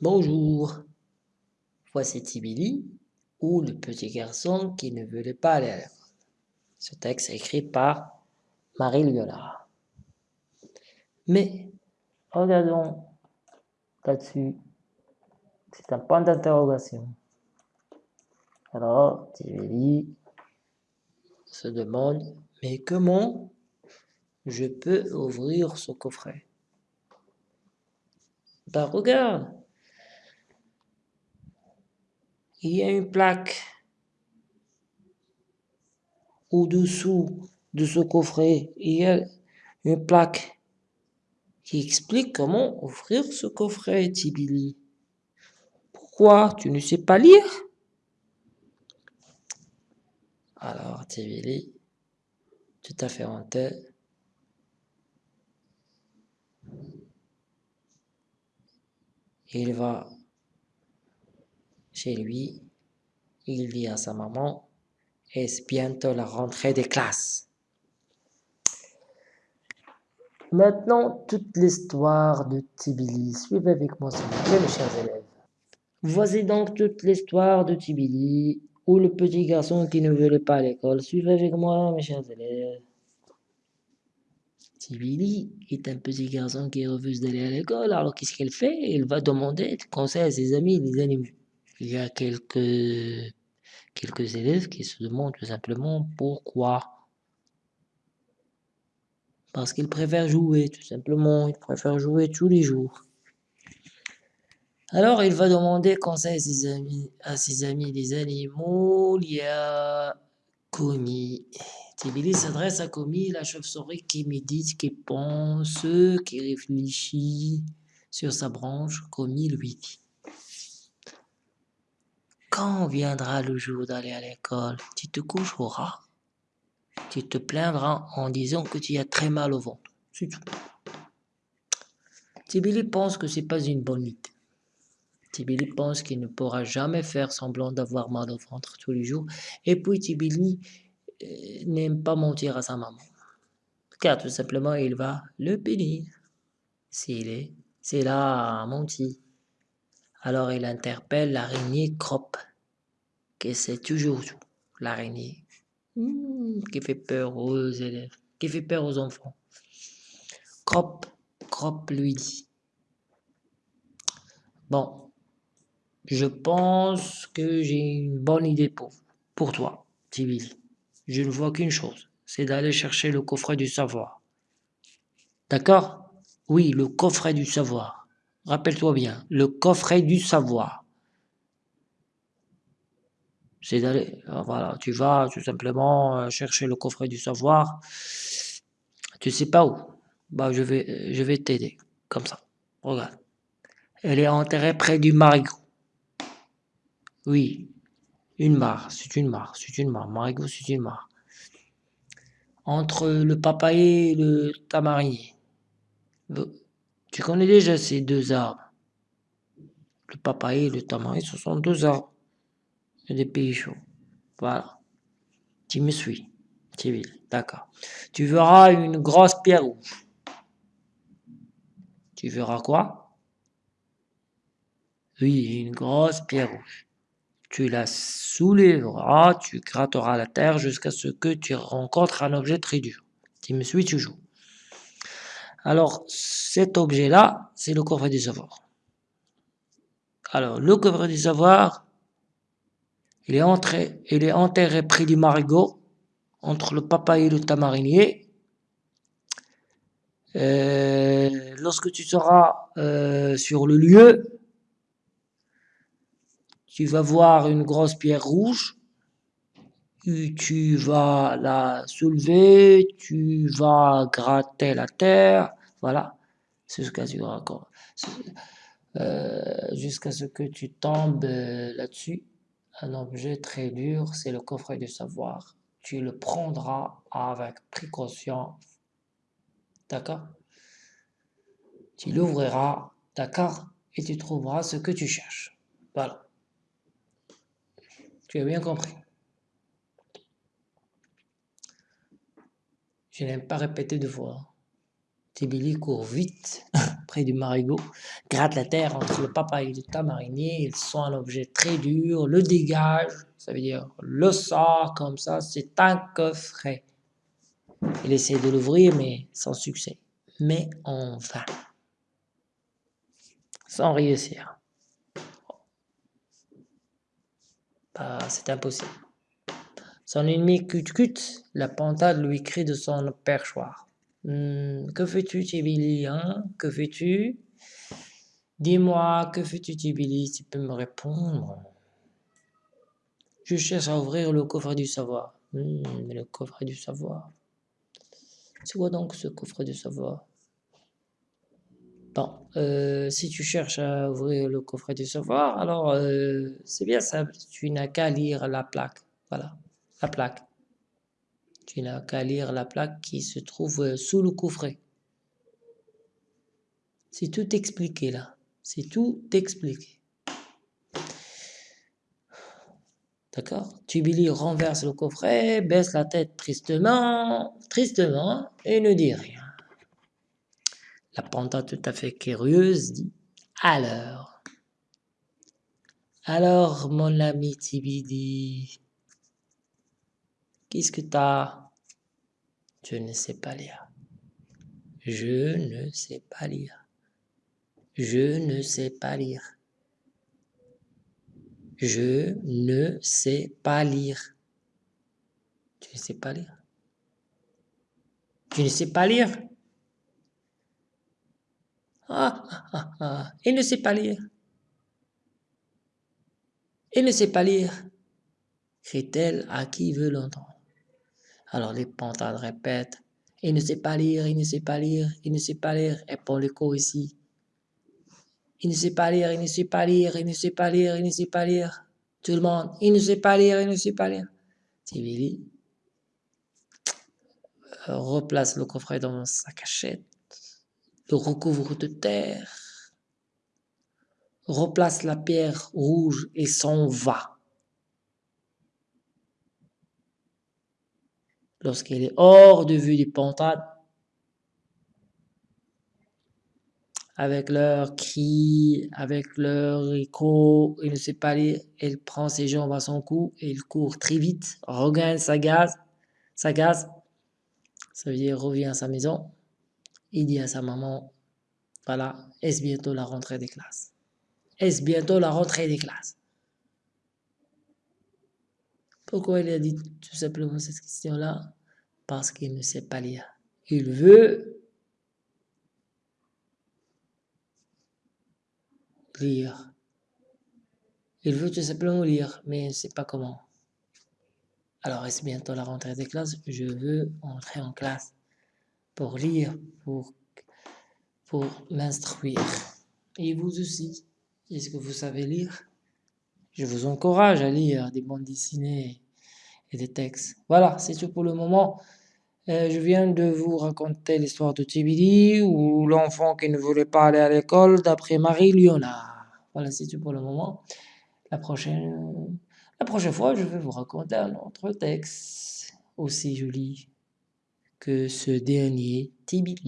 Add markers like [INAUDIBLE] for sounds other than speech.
Bonjour, voici Tibili, ou le petit garçon qui ne voulait pas aller à l'école. Ce texte est écrit par Marie Liolard. Mais, regardons là-dessus, c'est un point d'interrogation. Alors, Tibili se demande, mais comment je peux ouvrir ce coffret? Ben regarde, il y a une plaque au-dessous de ce coffret. Il y a une plaque qui explique comment ouvrir ce coffret, Tibili. Pourquoi Tu ne sais pas lire? Alors, Tibili, tout à fait honteux, il va chez lui, il dit à sa maman, est-ce bientôt la rentrée des classes? Maintenant, toute l'histoire de Tibili. Suivez avec moi, s'il vous plaît, mes chers élèves. Voici donc toute l'histoire de Tibili, ou le petit garçon qui ne voulait pas à l'école. Suivez avec moi, mes chers élèves. Tibili est un petit garçon qui refuse d'aller à l'école, alors qu'est-ce qu'il fait? Il va demander conseil à ses amis les animaux. Il y a quelques, élèves qui se demandent tout simplement pourquoi. Parce qu'ils préfèrent jouer, tout simplement. Ils préfèrent jouer tous les jours. Alors, il va demander conseil à ses amis, à animaux. Il y a Komi. Tibili s'adresse à Komi, la chauve-souris qui médite, qui pense, qui réfléchit sur sa branche. Komi lui dit Quand viendra le jour d'aller à l'école, tu te coucheras tu te plaindras en disant que tu as très mal au ventre. C'est tout. Tibili pense que c'est pas une bonne idée. Tibili pense qu'il ne pourra jamais faire semblant d'avoir mal au ventre tous les jours. Et puis Tibili euh, n'aime pas mentir à sa maman. Car tout simplement, il va le punir. S'il est, c'est là menti. Alors il interpelle l'araignée Crop, qui sait toujours. L'araignée Hmm, qui fait peur aux élèves, qui fait peur aux enfants. Crop, Crop lui dit. Bon, je pense que j'ai une bonne idée pour, pour toi, Tibili. Je ne vois qu'une chose, c'est d'aller chercher le coffret du savoir. D'accord? Oui, le coffret du savoir. Rappelle-toi bien, le coffret du savoir c'est d'aller, euh, voilà, tu vas tout simplement euh, chercher le coffret du savoir, tu sais pas où, bah je vais, je vais t'aider, comme ça, regarde. Elle est enterrée près du marigot. Oui, une mare, c'est une mare, c'est une mare, marigot c'est une mare. Entre le papayer et le tamarinier. Tu connais déjà ces deux arbres? Le papayer et le tamarinier, ce sont deux arbres des pays chauds. Voilà. Tu me suis. D'accord. Tu verras une grosse pierre rouge. Tu verras quoi? Oui, une grosse pierre rouge. Tu la soulèveras, tu gratteras la terre jusqu'à ce que tu rencontres un objet très dur. Tu me suis toujours. Alors, cet objet-là, c'est le coffret du savoir. Alors, le coffret du savoir, il est, entré, il est enterré près du marigot, entre le papaye et le tamarinier. Euh, lorsque tu seras euh, sur le lieu, tu vas voir une grosse pierre rouge, tu vas la soulever, tu vas gratter la terre, voilà. Euh, jusqu'à ce que tu tombes là-dessus un objet très dur, c'est le coffret du savoir. Tu le prendras avec précaution. D'accord? Tu l'ouvriras, d'accord? Et tu trouveras ce que tu cherches. Voilà. Tu as bien compris. Je n'aime pas répéter deux fois. Tibili court vite. [LAUGHS] près du marigot, gratte la terre entre le papa et le tamarinier, ils sont un objet très dur, le dégage, ça veut dire le sort comme ça, c'est un coffret. Il essaie de l'ouvrir, mais sans succès. Mais en vain. Sans réussir. Bah, c'est impossible. Son ennemi cut-cut, la pantade lui crie de son perchoir. Hum, que fais-tu, Tibili, hein? Que fais-tu? Dis-moi, que fais-tu, Tibili Tu peux me répondre? Je cherche à ouvrir le coffre du savoir. Hum, le coffre du savoir. C'est quoi donc ce coffre du savoir? Bon, euh, si tu cherches à ouvrir le coffret du savoir, alors euh, c'est bien simple, tu n'as qu'à lire la plaque. Voilà, la plaque. Tu n'as qu'à lire la plaque qui se trouve euh, sous le coffret. C'est tout expliqué là. C'est tout expliqué. D'accord? Tubili renverse le coffret, baisse la tête tristement, tristement, et ne dit rien. La panda tout à fait curieuse dit « Alors, alors mon ami Tibidi, qu'est-ce que t'as ?»« Je ne sais pas lire. Je ne sais pas lire. Je ne sais pas lire. Je ne sais pas lire. Tu ne sais pas lire? Tu ne sais pas lire? Ah, ah, ah, il ne sait pas lire. Il ne sait pas lire, crie-t-elle à qui veut l'entendre? Alors les pantades répètent, il ne sait pas lire, il ne sait pas lire, il ne sait pas lire, et pour l'écho ici. Il ne sait pas lire, il ne sait pas lire, il ne sait pas lire, il ne sait pas lire. Tout le monde, il ne sait pas lire, il ne sait pas lire. Tibili replace le coffret dans sa cachette le recouvre de terre, replace la pierre rouge et s'en va. Lorsqu'elle est hors de vue des pantades, avec leurs cris, avec leur écho, il ne sait pas lire, elle prend ses jambes à son cou et il court très vite, regagne sa gaz, sa gaz, ça veut dire revient à sa maison, il dit à sa maman, voilà, est-ce bientôt la rentrée des classes? Est-ce bientôt la rentrée des classes? Pourquoi il a dit tout simplement cette question-là? Parce qu'il ne sait pas lire. Il veut lire. Il veut tout simplement lire, mais il ne sait pas comment. Alors, est-ce bientôt la rentrée des classes? Je veux entrer en classe pour lire, pour, pour m'instruire. Et vous aussi, est-ce que vous savez lire? Je vous encourage à lire des bandes dessinées et des textes. Voilà, c'est tout pour le moment. Euh, je viens de vous raconter l'histoire de Tibili ou l'enfant qui ne voulait pas aller à l'école d'après Marie Léonard. Voilà, c'est tout pour le moment. La prochaine, la prochaine fois, je vais vous raconter un autre texte aussi joli que ce dernier Tibili.